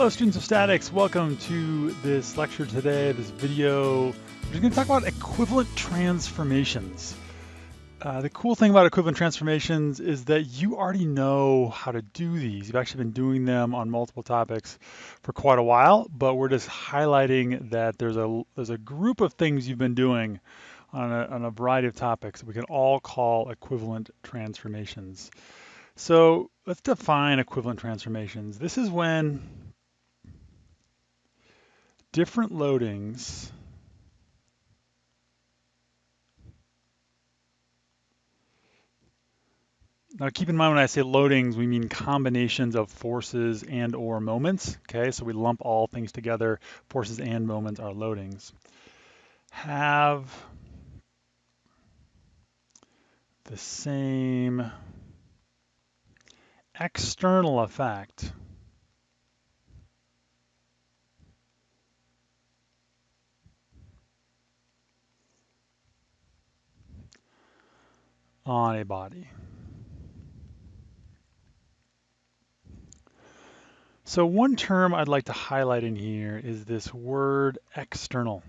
Hello students of statics, welcome to this lecture today, this video. We're going to talk about equivalent transformations. Uh, the cool thing about equivalent transformations is that you already know how to do these. You've actually been doing them on multiple topics for quite a while, but we're just highlighting that there's a, there's a group of things you've been doing on a, on a variety of topics that we can all call equivalent transformations. So let's define equivalent transformations. This is when different loadings Now keep in mind when I say loadings, we mean combinations of forces and or moments, okay? So we lump all things together, forces and moments are loadings. Have the same external effect on a body. So one term I'd like to highlight in here is this word external.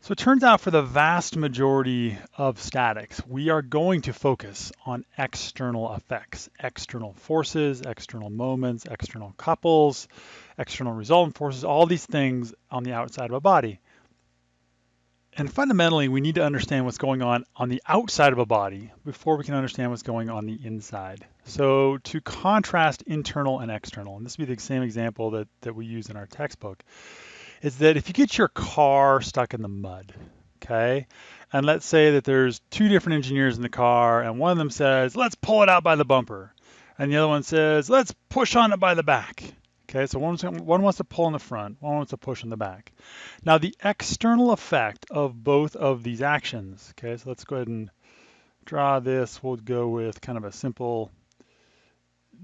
So it turns out for the vast majority of statics, we are going to focus on external effects, external forces, external moments, external couples, external resultant forces, all these things on the outside of a body. And fundamentally, we need to understand what's going on on the outside of a body before we can understand what's going on the inside. So to contrast internal and external, and this would be the same example that, that we use in our textbook, is that if you get your car stuck in the mud, okay, and let's say that there's two different engineers in the car, and one of them says, let's pull it out by the bumper, and the other one says, let's push on it by the back. Okay, so one, one wants to pull in the front, one wants to push in the back. Now the external effect of both of these actions, okay, so let's go ahead and draw this. We'll go with kind of a simple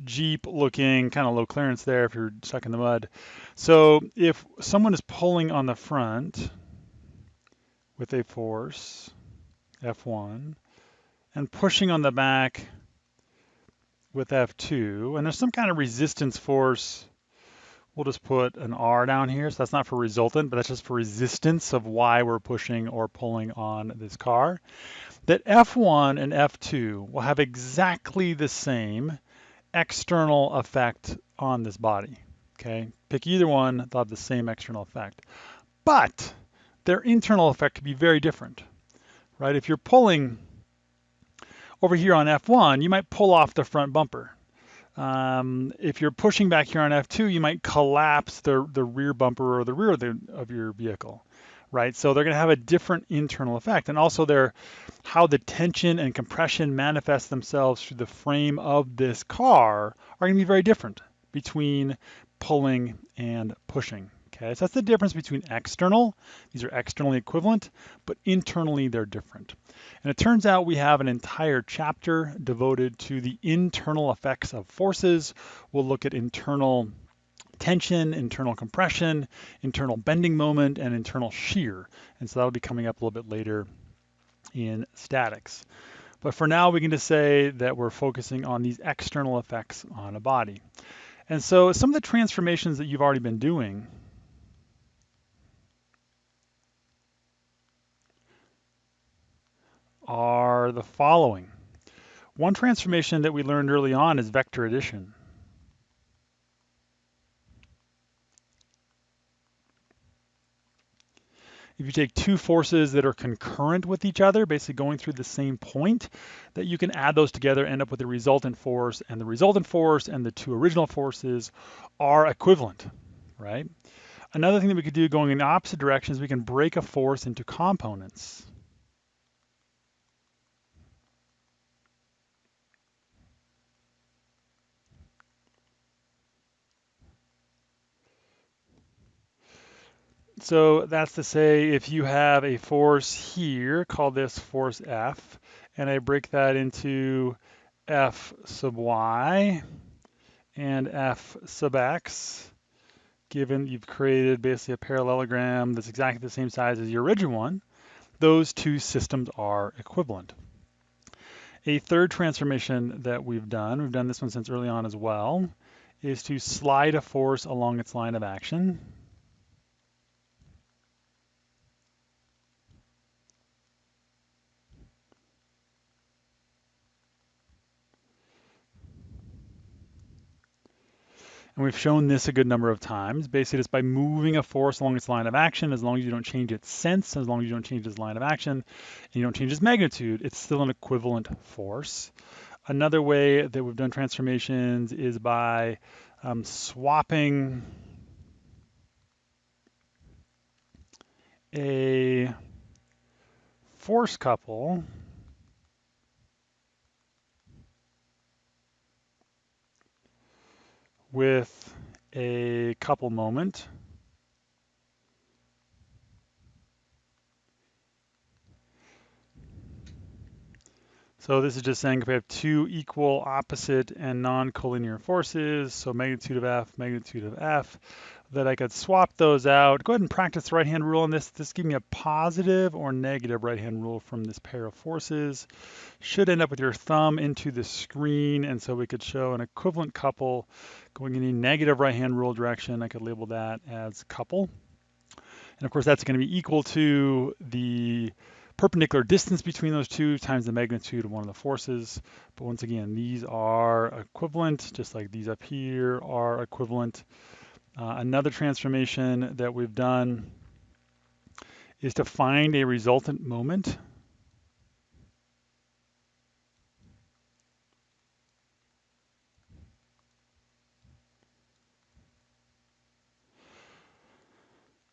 Jeep looking, kind of low clearance there if you're stuck in the mud. So if someone is pulling on the front with a force, F1, and pushing on the back with F2, and there's some kind of resistance force We'll just put an R down here. So that's not for resultant, but that's just for resistance of why we're pushing or pulling on this car. That F1 and F2 will have exactly the same external effect on this body. Okay, pick either one, they'll have the same external effect. But their internal effect could be very different, right? If you're pulling over here on F1, you might pull off the front bumper. Um, if you're pushing back here on F2, you might collapse the, the rear bumper or the rear of, the, of your vehicle, right? So they're going to have a different internal effect. And also their, how the tension and compression manifest themselves through the frame of this car are going to be very different between pulling and pushing. Okay, so that's the difference between external, these are externally equivalent, but internally they're different. And it turns out we have an entire chapter devoted to the internal effects of forces. We'll look at internal tension, internal compression, internal bending moment, and internal shear. And so that'll be coming up a little bit later in statics. But for now, we can just say that we're focusing on these external effects on a body. And so some of the transformations that you've already been doing are the following. One transformation that we learned early on is vector addition. If you take two forces that are concurrent with each other, basically going through the same point, that you can add those together, end up with the resultant force, and the resultant force and the two original forces are equivalent, right? Another thing that we could do going in the opposite direction is we can break a force into components. So that's to say if you have a force here, call this force F, and I break that into F sub Y and F sub X, given you've created basically a parallelogram that's exactly the same size as your original one, those two systems are equivalent. A third transformation that we've done, we've done this one since early on as well, is to slide a force along its line of action. And we've shown this a good number of times. Basically, it's by moving a force along its line of action, as long as you don't change its sense, as long as you don't change its line of action, and you don't change its magnitude, it's still an equivalent force. Another way that we've done transformations is by um, swapping a force couple with a couple moment. So this is just saying if we have two equal, opposite, and non-collinear forces, so magnitude of F, magnitude of F, that I could swap those out. Go ahead and practice the right-hand rule on this. This give me a positive or negative right-hand rule from this pair of forces. Should end up with your thumb into the screen, and so we could show an equivalent couple going in a negative right-hand rule direction. I could label that as couple. And of course, that's going to be equal to the perpendicular distance between those two times the magnitude of one of the forces. But once again, these are equivalent, just like these up here are equivalent. Uh, another transformation that we've done is to find a resultant moment.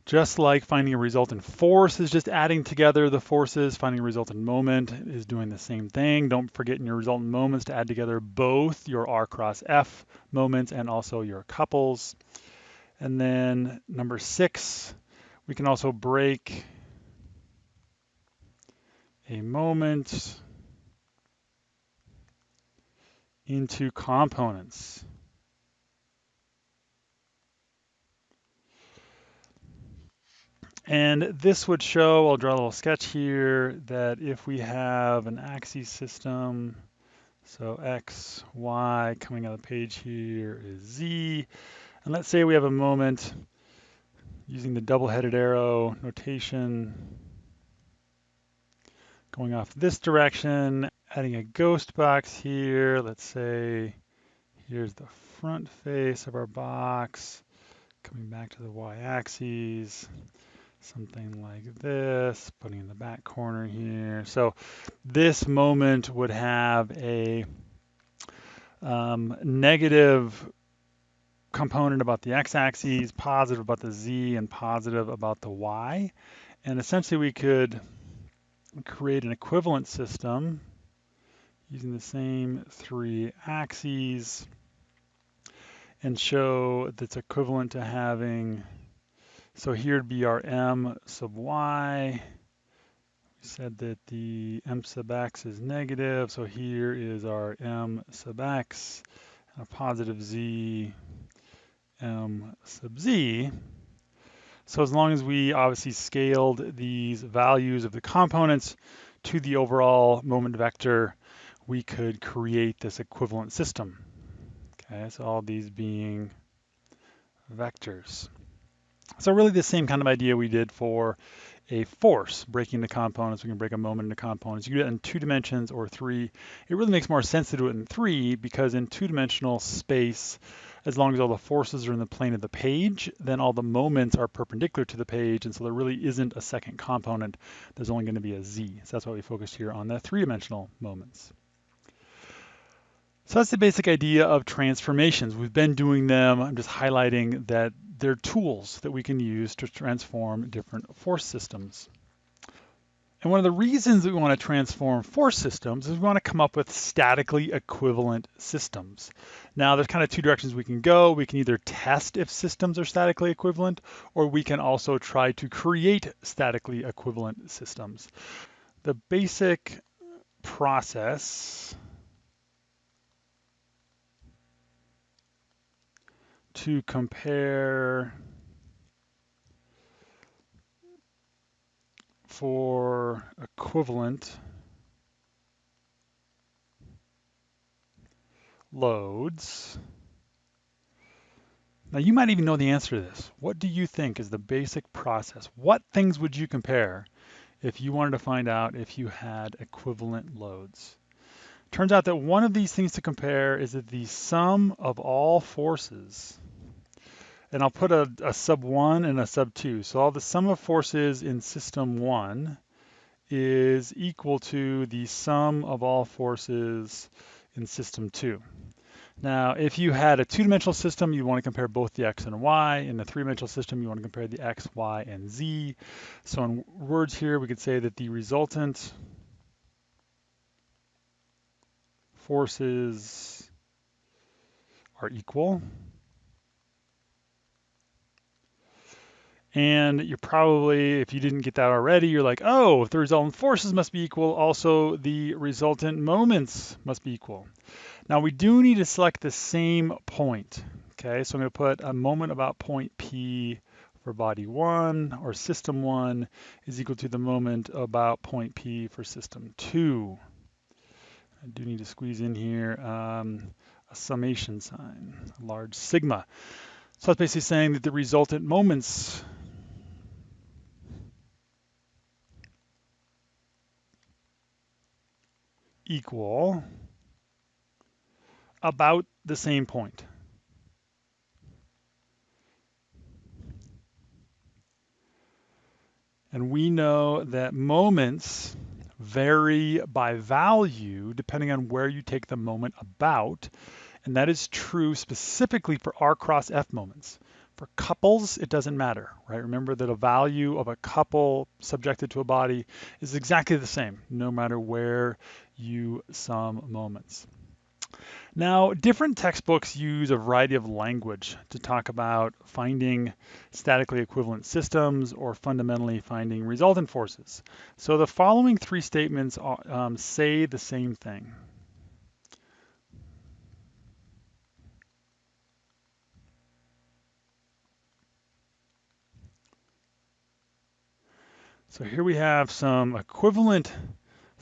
Just like finding a resultant force is just adding together the forces, finding a resultant moment is doing the same thing. Don't forget in your resultant moments to add together both your R cross F moments and also your couples. And then number six, we can also break a moment into components. And this would show, I'll draw a little sketch here, that if we have an axis system, so x, y, coming out of the page here is z, and let's say we have a moment using the double-headed arrow notation going off this direction, adding a ghost box here. Let's say here's the front face of our box, coming back to the y-axis, something like this, putting in the back corner here. So this moment would have a um, negative component about the x-axis, positive about the z, and positive about the y. And essentially we could create an equivalent system using the same three axes and show that's equivalent to having, so here would be our m sub y. We said that the m sub x is negative, so here is our m sub x, a positive z m sub z. So as long as we obviously scaled these values of the components to the overall moment vector, we could create this equivalent system. Okay, so all these being vectors. So really the same kind of idea we did for a force, breaking the components. We can break a moment into components. You do that in two dimensions or three. It really makes more sense to do it in three because in two-dimensional space, as long as all the forces are in the plane of the page, then all the moments are perpendicular to the page, and so there really isn't a second component. There's only going to be a z. So that's why we focused here on the three-dimensional moments. So that's the basic idea of transformations. We've been doing them. I'm just highlighting that they're tools that we can use to transform different force systems. And one of the reasons we want to transform force systems is we want to come up with statically equivalent systems. Now, there's kind of two directions we can go. We can either test if systems are statically equivalent, or we can also try to create statically equivalent systems. The basic process to compare for equivalent loads Now you might even know the answer to this. What do you think is the basic process? What things would you compare if you wanted to find out if you had equivalent loads? Turns out that one of these things to compare is that the sum of all forces, and I'll put a, a sub one and a sub two. So all the sum of forces in system one is equal to the sum of all forces in system two. Now, if you had a two-dimensional system, you want to compare both the x and y. In a three-dimensional system, you want to compare the x, y, and z. So in words here, we could say that the resultant forces are equal. And you're probably, if you didn't get that already, you're like, oh, if the resultant forces must be equal, also the resultant moments must be equal. Now we do need to select the same point. Okay, so I'm to put a moment about point P for body one or system one is equal to the moment about point P for system two. I do need to squeeze in here um, a summation sign, a large sigma. So that's basically saying that the resultant moments equal about the same point. And we know that moments vary by value depending on where you take the moment about. And that is true specifically for R cross F moments. For couples, it doesn't matter, right? Remember that a value of a couple subjected to a body is exactly the same, no matter where you sum moments. Now, different textbooks use a variety of language to talk about finding statically equivalent systems or fundamentally finding resultant forces. So the following three statements um, say the same thing. So here we have some equivalent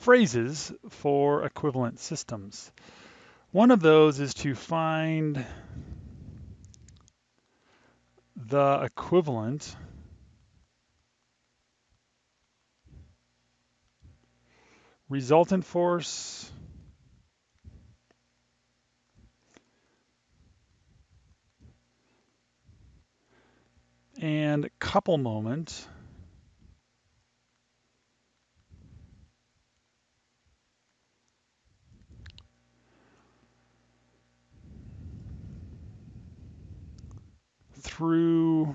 phrases for equivalent systems. One of those is to find the equivalent resultant force and couple moment through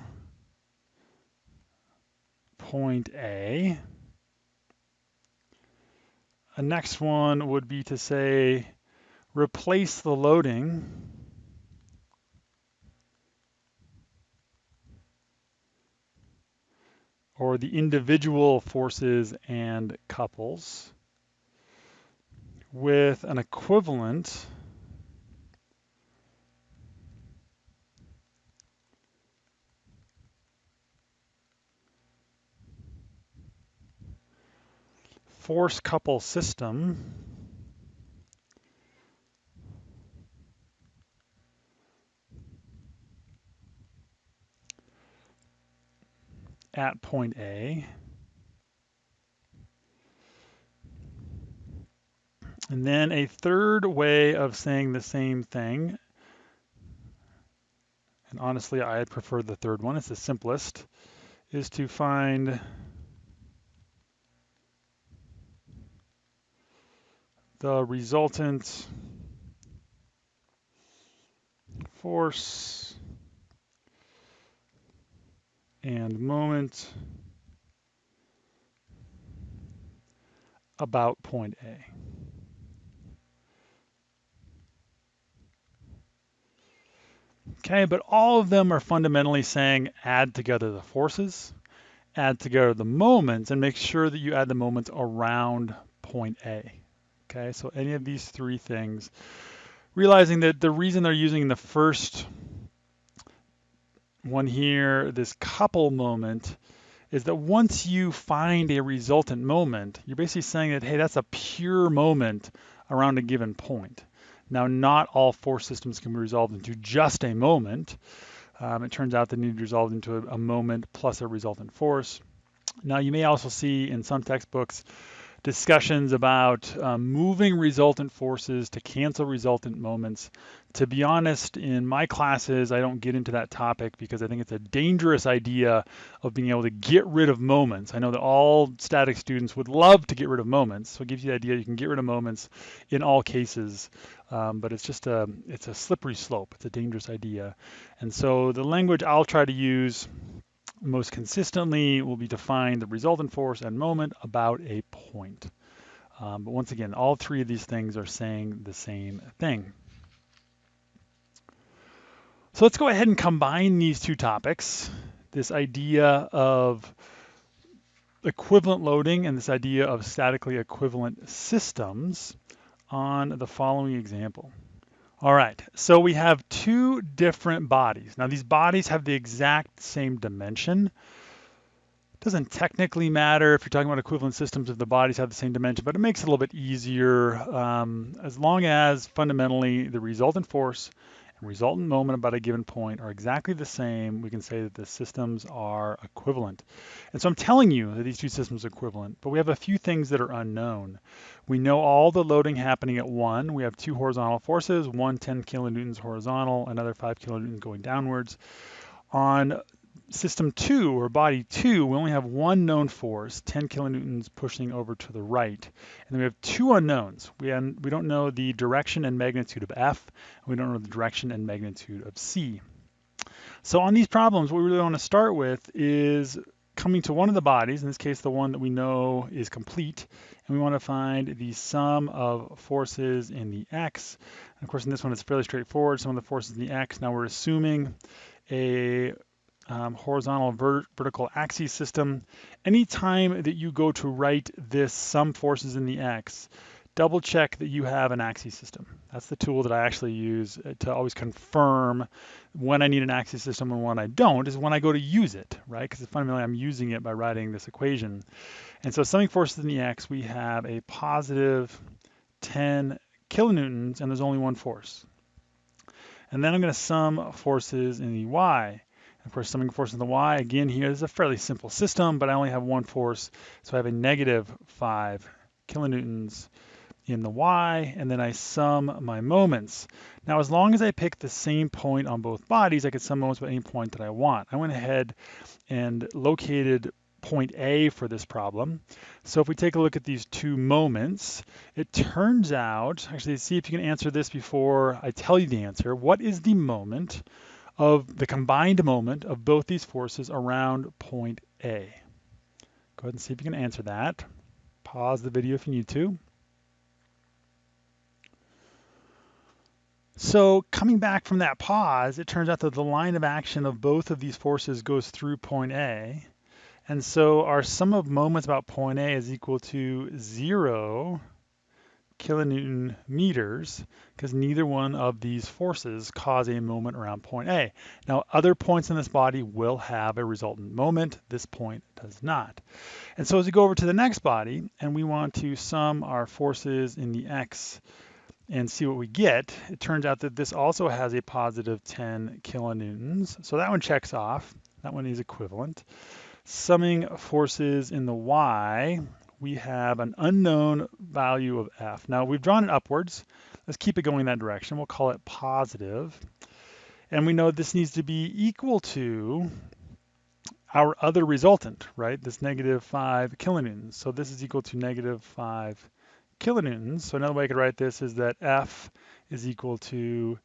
point A. A next one would be to say, replace the loading or the individual forces and couples with an equivalent force couple system at point A. And then a third way of saying the same thing, and honestly I prefer the third one, it's the simplest, is to find the resultant force and moment about point A. Okay, but all of them are fundamentally saying add together the forces, add together the moments, and make sure that you add the moments around point A. Okay, so any of these three things, realizing that the reason they're using the first one here, this couple moment, is that once you find a resultant moment, you're basically saying that, hey, that's a pure moment around a given point. Now, not all force systems can be resolved into just a moment, Um, it turns out that need to resolve into a, a moment plus a resultant force. Now you may also see in some textbooks discussions about um, moving resultant forces to cancel resultant moments. To be honest, in my classes, I don't get into that topic because I think it's a dangerous idea of being able to get rid of moments. I know that all static students would love to get rid of moments, so it gives you the idea you can get rid of moments in all cases, um, but it's just a it's a slippery slope. It's a dangerous idea, and so the language I'll try to use most consistently will be to find the resultant force and moment about a point. Um, but once again, all three of these things are saying the same thing. So let's go ahead and combine these two topics, this idea of equivalent loading and this idea of statically equivalent systems on the following example. All right, so we have two different bodies. Now these bodies have the exact same dimension. It Doesn't technically matter if you're talking about equivalent systems if the bodies have the same dimension, but it makes it a little bit easier um, as long as fundamentally the resultant force and resultant moment about a given point are exactly the same, we can say that the systems are equivalent. And so I'm telling you that these two systems are equivalent, but we have a few things that are unknown. We know all the loading happening at one. We have two horizontal forces, one 10 kilonewtons horizontal, another 5 kilonewtons going downwards. On system two or body two, we only have one known force, 10 kilonewtons pushing over to the right. And then we have two unknowns. We, we don't know the direction and magnitude of F, and we don't know the direction and magnitude of C. So on these problems, what we really want to start with is coming to one of the bodies, in this case the one that we know is complete, and we want to find the sum of forces in the x. And of course in this one it's fairly straightforward, sum of the forces in the x. Now we're assuming a um, horizontal ver vertical axis system. Anytime that you go to write this sum forces in the x, double check that you have an axis system. That's the tool that I actually use uh, to always confirm when I need an axis system and when I don't is when I go to use it, right? Because fundamentally I'm using it by writing this equation. And so summing forces in the x, we have a positive 10 kilonewtons and there's only one force. And then I'm going to sum forces in the y. Of course, summing force in the y, again here is a fairly simple system, but I only have one force, so I have a negative 5 kilonewtons in the y, and then I sum my moments. Now, as long as I pick the same point on both bodies, I can sum moments at any point that I want. I went ahead and located point A for this problem. So if we take a look at these two moments, it turns out, actually see if you can answer this before I tell you the answer. What is the moment of the combined moment of both these forces around point A. Go ahead and see if you can answer that. Pause the video if you need to. So coming back from that pause, it turns out that the line of action of both of these forces goes through point A. And so our sum of moments about point A is equal to zero kilonewton meters because neither one of these forces cause a moment around point A. Now, other points in this body will have a resultant moment. This point does not. And so as we go over to the next body and we want to sum our forces in the X and see what we get, it turns out that this also has a positive 10 kilonewtons. So that one checks off. That one is equivalent. Summing forces in the Y, we have an unknown value of f. Now we've drawn it upwards. Let's keep it going that direction. We'll call it positive. And we know this needs to be equal to our other resultant, right? This negative 5 kilonewtons. So this is equal to negative 5 kilonewtons. So another way I could write this is that F is equal to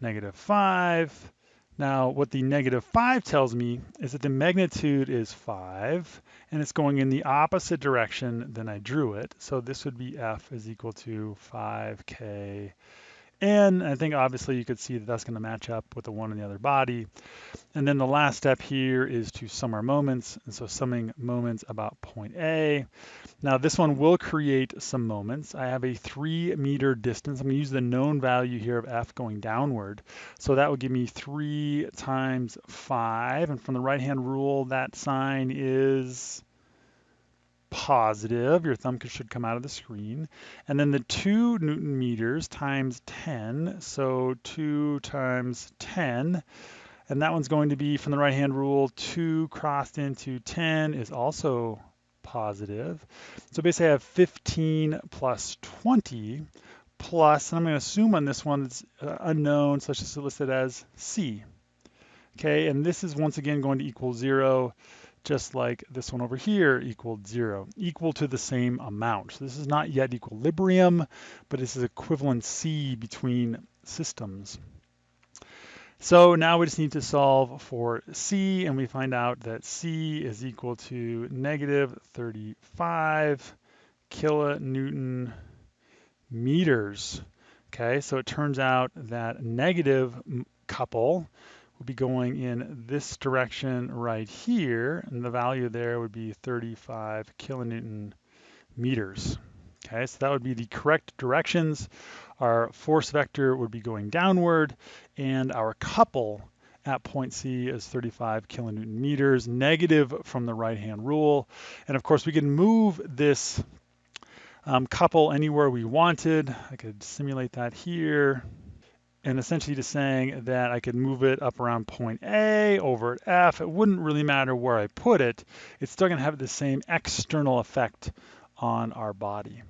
negative 5 now, what the negative 5 tells me is that the magnitude is 5, and it's going in the opposite direction than I drew it. So this would be F is equal to 5K and I think obviously you could see that that's going to match up with the one in the other body. And then the last step here is to sum our moments. And so summing moments about point A. Now this one will create some moments. I have a three meter distance. I'm going to use the known value here of F going downward. So that would give me three times five. And from the right hand rule, that sign is positive, your thumb should come out of the screen. And then the two Newton meters times 10, so two times 10, And that one's going to be from the right-hand rule, 2 crossed into 10 is also positive. So basically I have 15 plus 20 plus, and I'm going to assume on this one it's uh, unknown, so let's just list it as C. Okay, and this is once again going to equal 0, just like this one over here equaled 0, equal to the same amount. So this is not yet equilibrium, but this is equivalency between systems. So now we just need to solve for C, and we find out that C is equal to negative 35 kilonewton meters. Okay, so it turns out that negative couple would be going in this direction right here, and the value there would be 35 kilonewton meters. Okay, so that would be the correct directions. Our force vector would be going downward, and our couple at point C is 35 kilonewton meters, negative from the right-hand rule. And of course, we can move this um, couple anywhere we wanted. I could simulate that here. And essentially just saying that I could move it up around point A over at F. It wouldn't really matter where I put it. It's still going to have the same external effect on our body.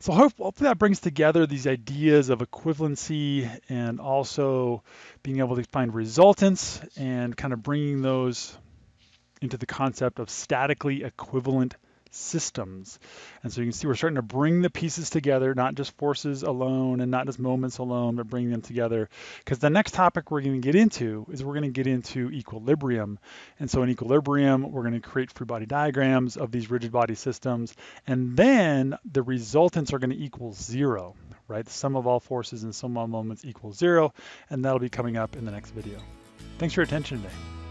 So hopefully that brings together these ideas of equivalency and also being able to find resultants and kind of bringing those into the concept of statically equivalent systems. And so you can see we're starting to bring the pieces together, not just forces alone and not just moments alone, but bring them together. Because the next topic we're going to get into is we're going to get into equilibrium. And so in equilibrium, we're going to create free body diagrams of these rigid body systems. And then the resultants are going to equal zero, right? The sum of all forces and sum of all moments equals zero. And that'll be coming up in the next video. Thanks for your attention today.